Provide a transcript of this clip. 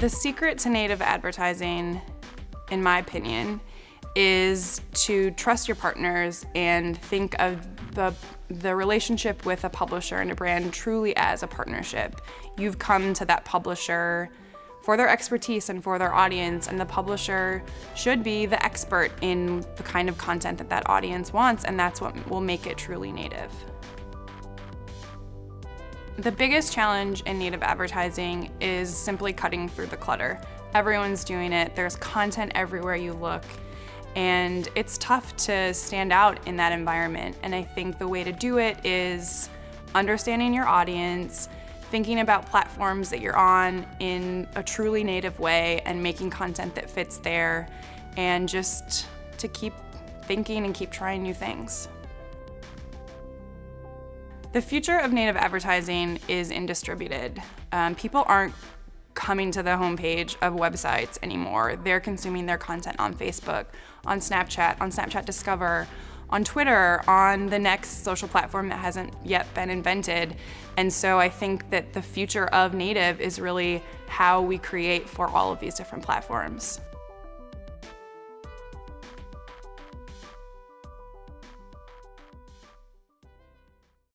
The secret to native advertising, in my opinion, is to trust your partners and think of the, the relationship with a publisher and a brand truly as a partnership. You've come to that publisher for their expertise and for their audience, and the publisher should be the expert in the kind of content that that audience wants, and that's what will make it truly native. The biggest challenge in native advertising is simply cutting through the clutter. Everyone's doing it, there's content everywhere you look, and it's tough to stand out in that environment. And I think the way to do it is understanding your audience, thinking about platforms that you're on in a truly native way and making content that fits there, and just to keep thinking and keep trying new things. The future of native advertising is in distributed. Um, people aren't coming to the homepage of websites anymore. They're consuming their content on Facebook, on Snapchat, on Snapchat Discover, on Twitter, on the next social platform that hasn't yet been invented. And so I think that the future of native is really how we create for all of these different platforms.